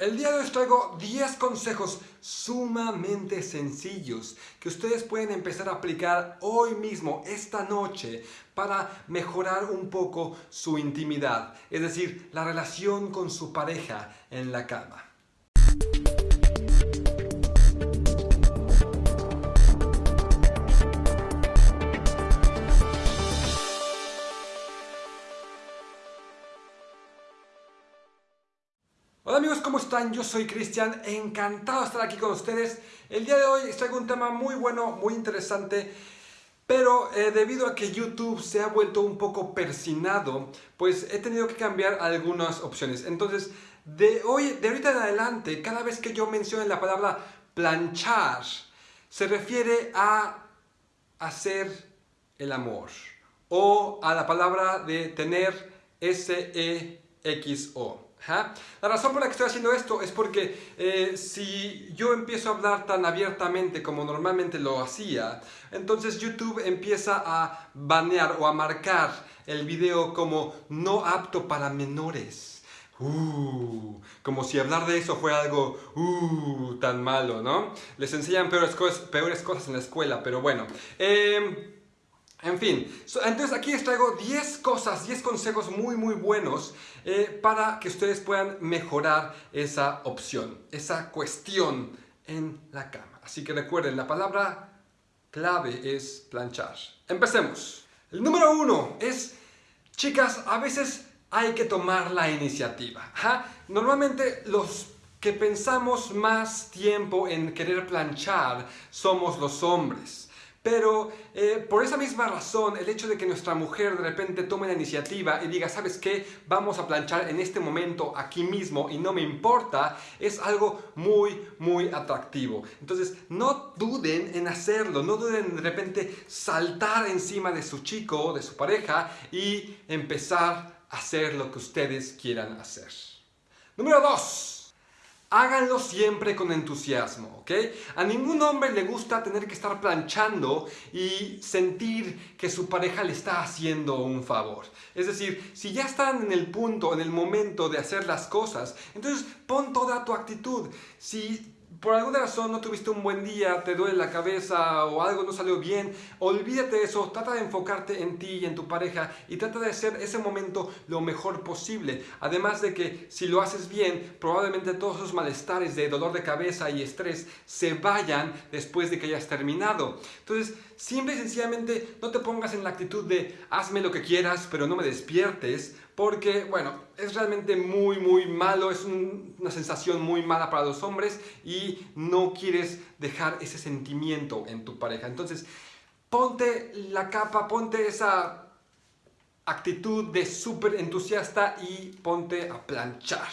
El día de hoy os traigo 10 consejos sumamente sencillos que ustedes pueden empezar a aplicar hoy mismo, esta noche, para mejorar un poco su intimidad, es decir, la relación con su pareja en la cama. Hola amigos, ¿cómo están? Yo soy Cristian, encantado de estar aquí con ustedes. El día de hoy traigo un tema muy bueno, muy interesante, pero eh, debido a que YouTube se ha vuelto un poco persinado, pues he tenido que cambiar algunas opciones. Entonces, de hoy, de ahorita en adelante, cada vez que yo mencione la palabra planchar, se refiere a hacer el amor o a la palabra de tener S-E-X-O. La razón por la que estoy haciendo esto es porque eh, si yo empiezo a hablar tan abiertamente como normalmente lo hacía, entonces YouTube empieza a banear o a marcar el video como no apto para menores. Uh, como si hablar de eso fuera algo uh, tan malo, ¿no? Les enseñan peores cosas, peores cosas en la escuela, pero bueno. Eh, en fin, entonces aquí les traigo 10 cosas, 10 consejos muy muy buenos eh, para que ustedes puedan mejorar esa opción, esa cuestión en la cama. Así que recuerden, la palabra clave es planchar. Empecemos. El número uno es, chicas, a veces hay que tomar la iniciativa. Normalmente los que pensamos más tiempo en querer planchar somos los hombres. Pero eh, por esa misma razón, el hecho de que nuestra mujer de repente tome la iniciativa y diga, ¿sabes qué? Vamos a planchar en este momento, aquí mismo, y no me importa, es algo muy, muy atractivo. Entonces, no duden en hacerlo, no duden en de repente saltar encima de su chico, de su pareja, y empezar a hacer lo que ustedes quieran hacer. Número 2. Háganlo siempre con entusiasmo, ¿ok? A ningún hombre le gusta tener que estar planchando y sentir que su pareja le está haciendo un favor. Es decir, si ya están en el punto, en el momento de hacer las cosas, entonces pon toda tu actitud. Si por alguna razón no tuviste un buen día, te duele la cabeza o algo no salió bien, olvídate de eso, trata de enfocarte en ti y en tu pareja y trata de hacer ese momento lo mejor posible. Además de que si lo haces bien, probablemente todos esos malestares de dolor de cabeza y estrés se vayan después de que hayas terminado. Entonces, simple y sencillamente no te pongas en la actitud de hazme lo que quieras, pero no me despiertes, porque, bueno, es realmente muy, muy malo, es una sensación muy mala para los hombres y no quieres dejar ese sentimiento en tu pareja. Entonces, ponte la capa, ponte esa actitud de súper entusiasta y ponte a planchar.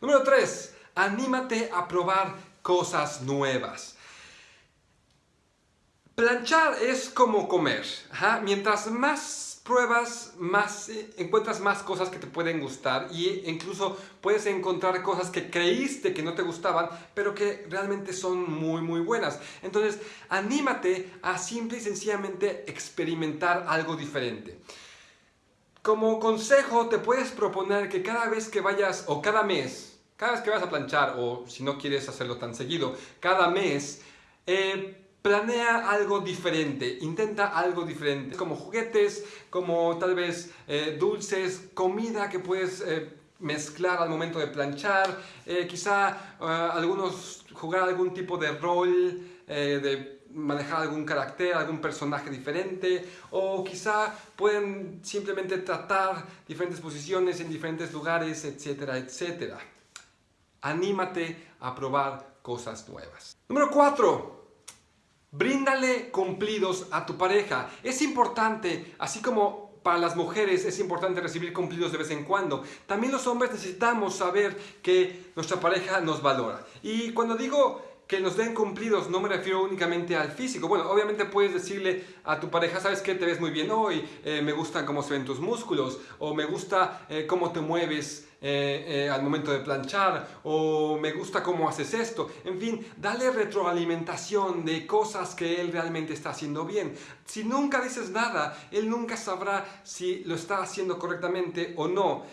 Número 3. Anímate a probar cosas nuevas. Planchar es como comer. Mientras más pruebas más, eh, encuentras más cosas que te pueden gustar y incluso puedes encontrar cosas que creíste que no te gustaban, pero que realmente son muy muy buenas. Entonces, anímate a simple y sencillamente experimentar algo diferente. Como consejo, te puedes proponer que cada vez que vayas, o cada mes, cada vez que vas a planchar, o si no quieres hacerlo tan seguido, cada mes, eh, Planea algo diferente, intenta algo diferente, como juguetes, como tal vez eh, dulces, comida que puedes eh, mezclar al momento de planchar, eh, quizá algunos jugar algún tipo de rol, de manejar algún carácter, algún personaje diferente, o quizá pueden simplemente tratar diferentes posiciones en diferentes lugares, etcétera, etcétera. Anímate a probar cosas nuevas. Número 4. Bríndale cumplidos a tu pareja. Es importante, así como para las mujeres es importante recibir cumplidos de vez en cuando. También los hombres necesitamos saber que nuestra pareja nos valora. Y cuando digo que nos den cumplidos no me refiero únicamente al físico. Bueno, obviamente puedes decirle a tu pareja, ¿sabes qué? Te ves muy bien hoy, eh, me gustan cómo se ven tus músculos, o me gusta eh, cómo te mueves eh, al momento de planchar, o me gusta cómo haces esto. En fin, dale retroalimentación de cosas que él realmente está haciendo bien. Si nunca dices nada, él nunca sabrá si lo está haciendo correctamente o no.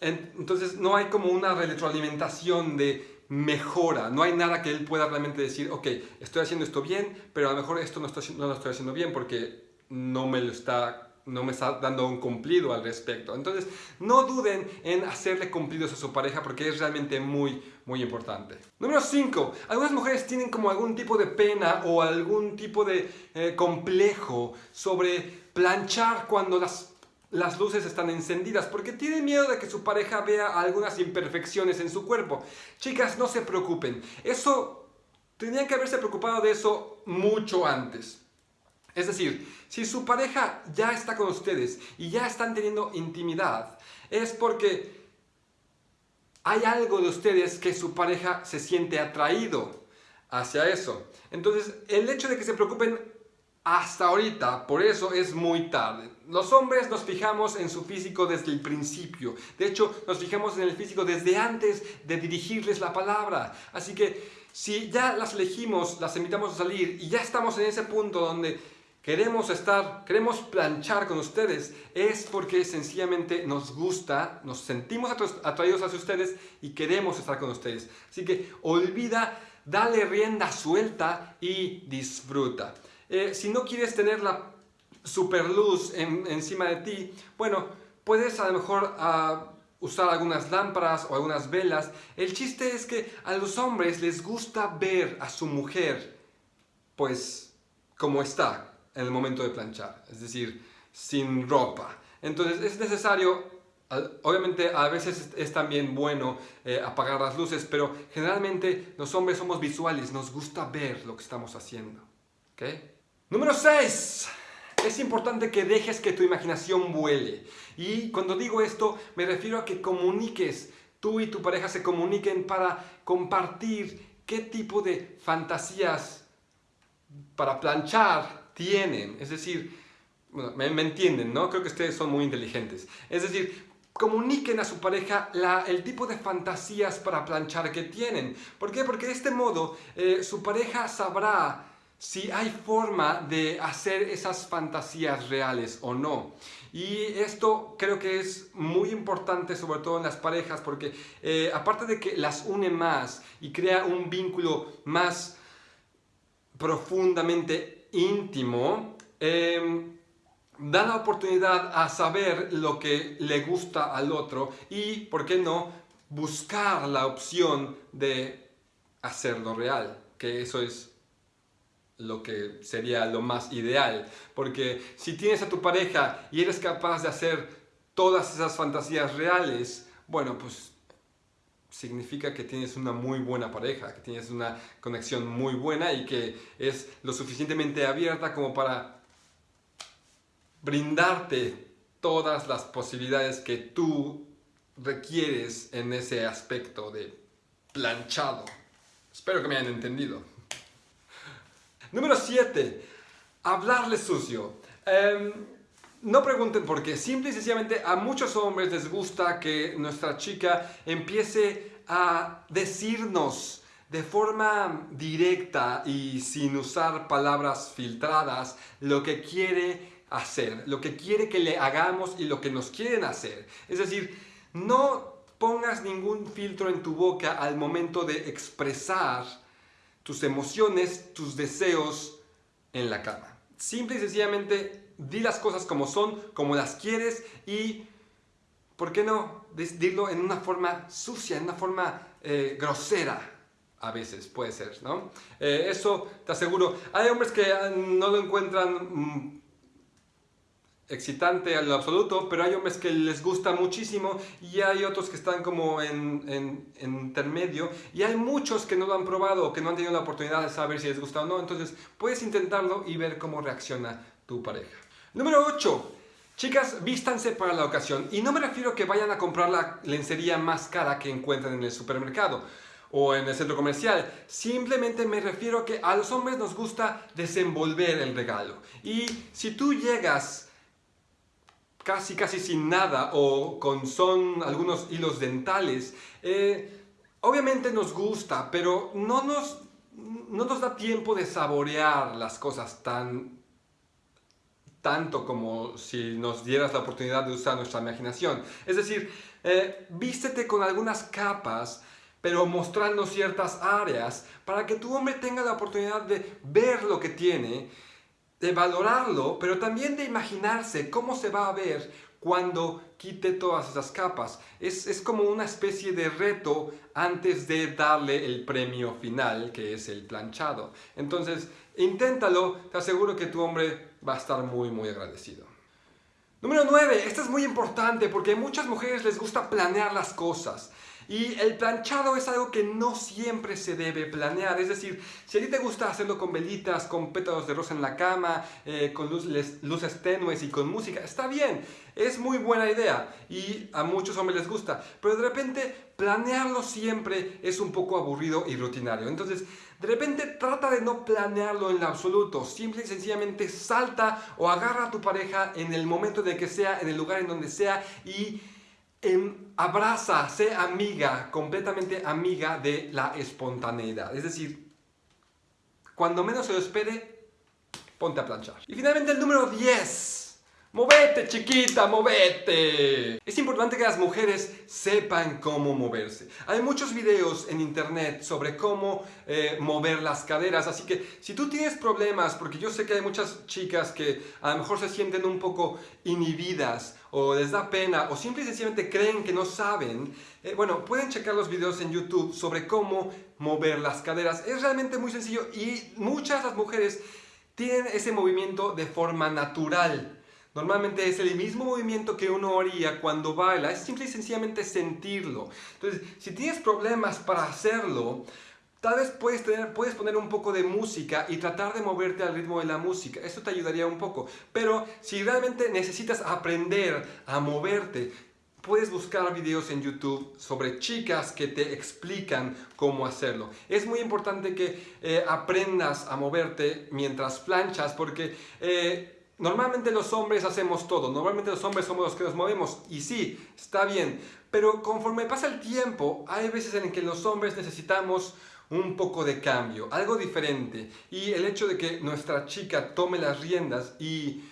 entonces no hay como una retroalimentación de mejora, no hay nada que él pueda realmente decir, ok, estoy haciendo esto bien, pero a lo mejor esto no, no lo estoy haciendo bien porque no me lo está no me está dando un cumplido al respecto. Entonces, no duden en hacerle cumplidos a su pareja porque es realmente muy, muy importante. Número 5. Algunas mujeres tienen como algún tipo de pena o algún tipo de eh, complejo sobre planchar cuando las las luces están encendidas porque tienen miedo de que su pareja vea algunas imperfecciones en su cuerpo. Chicas, no se preocupen. Eso, tenían que haberse preocupado de eso mucho antes. Es decir, si su pareja ya está con ustedes y ya están teniendo intimidad, es porque hay algo de ustedes que su pareja se siente atraído hacia eso. Entonces, el hecho de que se preocupen hasta ahorita, por eso es muy tarde. Los hombres nos fijamos en su físico desde el principio. De hecho, nos fijamos en el físico desde antes de dirigirles la palabra. Así que si ya las elegimos, las invitamos a salir y ya estamos en ese punto donde queremos estar, queremos planchar con ustedes, es porque sencillamente nos gusta, nos sentimos atraídos hacia ustedes y queremos estar con ustedes. Así que olvida, dale rienda suelta y disfruta. Eh, si no quieres tener la super luz encima de ti, bueno, puedes a lo mejor ah, usar algunas lámparas o algunas velas. El chiste es que a los hombres les gusta ver a su mujer, pues, como está, en el momento de planchar, es decir, sin ropa. Entonces es necesario, obviamente a veces es también bueno eh, apagar las luces, pero generalmente los hombres somos visuales, nos gusta ver lo que estamos haciendo. ¿okay? Número 6. Es importante que dejes que tu imaginación vuele. Y cuando digo esto, me refiero a que comuniques, tú y tu pareja se comuniquen para compartir qué tipo de fantasías para planchar tienen. Es decir, me, entienden, ¿no? Creo que ustedes son muy inteligentes. Es decir, comuniquen a su pareja el tipo de fantasías para planchar que tienen. ¿Por qué? Porque de este modo eh, su pareja sabrá si hay forma de hacer esas fantasías reales o no. Y esto creo que es muy importante, sobre todo en las parejas, porque eh, aparte de que las une más y crea un vínculo más profundamente íntimo, em, da la oportunidad a saber lo que le gusta al otro y, ¿por qué no?, buscar la opción de hacerlo real, que eso es lo que sería lo más ideal, porque si tienes a tu pareja y eres capaz de hacer todas esas fantasías reales, bueno, pues significa que tienes una muy buena pareja, que tienes una conexión muy buena y que es lo suficientemente abierta como para brindarte todas las posibilidades que tú requieres en ese aspecto de planchado. Espero que me hayan entendido. Número 7. Hablarle sucio. Em, no pregunten por qué, simple y sencillamente a muchos hombres les gusta que nuestra chica empiece a decirnos de forma directa y sin usar palabras filtradas lo que quiere hacer, lo que quiere que le hagamos y lo que nos quieren hacer. Es decir, no pongas ningún filtro en tu boca al momento de expresar tus emociones, tus deseos en la cama. Simple y sencillamente di las cosas como son, como las quieres y, ¿por qué no? Dilo en una forma sucia, en una forma eh, grosera. A veces puede ser, ¿no? Eh, eso te aseguro. Hay hombres que ah, no lo encuentran mm, excitante en lo absoluto, pero hay hombres que les gusta muchísimo y hay otros que están como en, en, intermedio y hay muchos que no lo han probado o que no han tenido la oportunidad de saber si les gusta o no, entonces puedes intentarlo y ver cómo reacciona tu pareja. Número 8. Chicas, vístanse para la ocasión. Y no me refiero a que vayan a comprar la lencería más cara que encuentren en el supermercado o en el centro comercial. Simplemente me refiero a que a los hombres nos gusta desenvolver el regalo. Y si tú llegas casi casi sin nada o con son algunos hilos dentales, eh, obviamente nos gusta, pero no nos, no nos da tiempo de saborear las cosas tan tanto como si nos dieras la oportunidad de usar nuestra imaginación. Es decir, eh, vístete con algunas capas pero mostrando ciertas áreas para que tu hombre tenga la oportunidad de ver lo que tiene, de valorarlo, pero también de imaginarse cómo se va a ver cuando quite todas esas capas. Es, es, como una especie de reto antes de darle el premio final, que es el planchado. Entonces, inténtalo, te aseguro que tu hombre va a estar muy, muy agradecido. Número 9. Esto es muy importante porque a muchas mujeres les gusta planear las cosas. Y el planchado es algo que no siempre se debe planear, es decir, si a ti te gusta hacerlo con velitas, con pétalos de rosa en la cama, eh, con luces, tenues y con música, está bien, es muy buena idea y a muchos hombres les gusta, pero de repente planearlo siempre es un poco aburrido y rutinario. Entonces, de repente trata de no planearlo en absoluto, simple y sencillamente salta o agarra a tu pareja en el momento de que sea, en el lugar en donde sea y abraza, sé amiga, completamente amiga de la espontaneidad. Es decir, cuando menos se lo espere, ponte a planchar. Y finalmente el número 10. ¡Movete, chiquita, movete! Es importante que las mujeres sepan cómo moverse. Hay muchos videos en internet sobre cómo eh, mover las caderas, así que si tú tienes problemas, porque yo sé que hay muchas chicas que a lo mejor se sienten un poco inhibidas o les da pena o simple y sencillamente creen que no saben, eh, bueno, pueden checar los videos en YouTube sobre cómo mover las caderas. Es realmente muy sencillo y muchas de las mujeres tienen ese movimiento de forma natural. Normalmente es el mismo movimiento que uno haría cuando baila, es simple y sencillamente sentirlo. Entonces, si tienes problemas para hacerlo, tal vez puedes, puedes poner un poco de música y tratar de moverte al ritmo de la música. Eso te ayudaría un poco. Pero si realmente necesitas aprender a moverte, puedes buscar videos en YouTube sobre chicas que te explican cómo hacerlo. Es muy importante que eh, aprendas a moverte mientras planchas porque... Eh, Normalmente los hombres hacemos todo, normalmente los hombres somos los que nos movemos y sí, está bien, pero conforme pasa el tiempo hay veces en que los hombres necesitamos un poco de cambio, algo diferente y el hecho de que nuestra chica tome las riendas y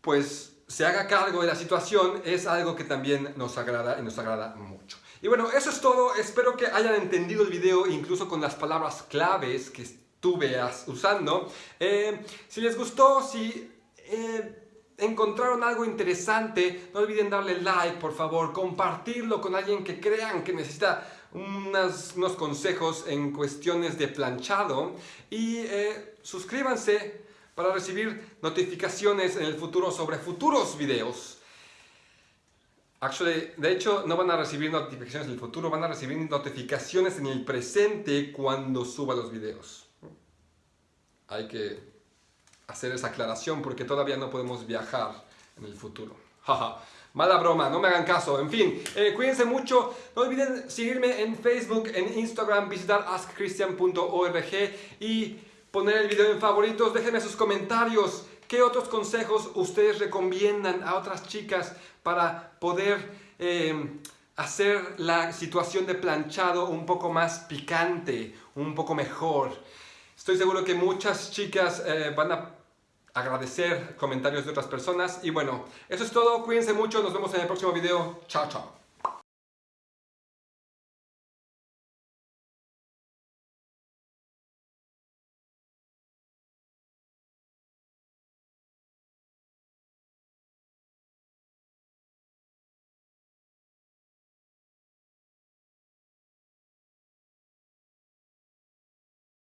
pues se haga cargo de la situación es algo que también nos agrada y nos agrada mucho. Y bueno, eso es todo, espero que hayan entendido el video incluso con las palabras claves que estuve usando. Eh, si les gustó, si eh, encontraron algo interesante, no olviden darle like, por favor, compartirlo con alguien que crean que necesita unos consejos en cuestiones de planchado y eh, suscríbanse para recibir notificaciones en el futuro sobre futuros videos. Actually, de hecho, no van a recibir notificaciones en el futuro, van a recibir notificaciones en el presente cuando suba los videos. Hay que hacer esa aclaración porque todavía no podemos viajar en el futuro. Mala broma, no me hagan caso. En fin, eh, cuídense mucho. No olviden seguirme en Facebook, en Instagram, visitar askchristian.org y poner el video en favoritos. Déjenme sus comentarios. ¿Qué otros consejos ustedes recomiendan a otras chicas para poder eh, hacer la situación de planchado un poco más picante, un poco mejor? Estoy seguro que muchas chicas eh, van a agradecer comentarios de otras personas. Y bueno, eso es todo. Cuídense mucho. Nos vemos en el próximo video. Chao, chao.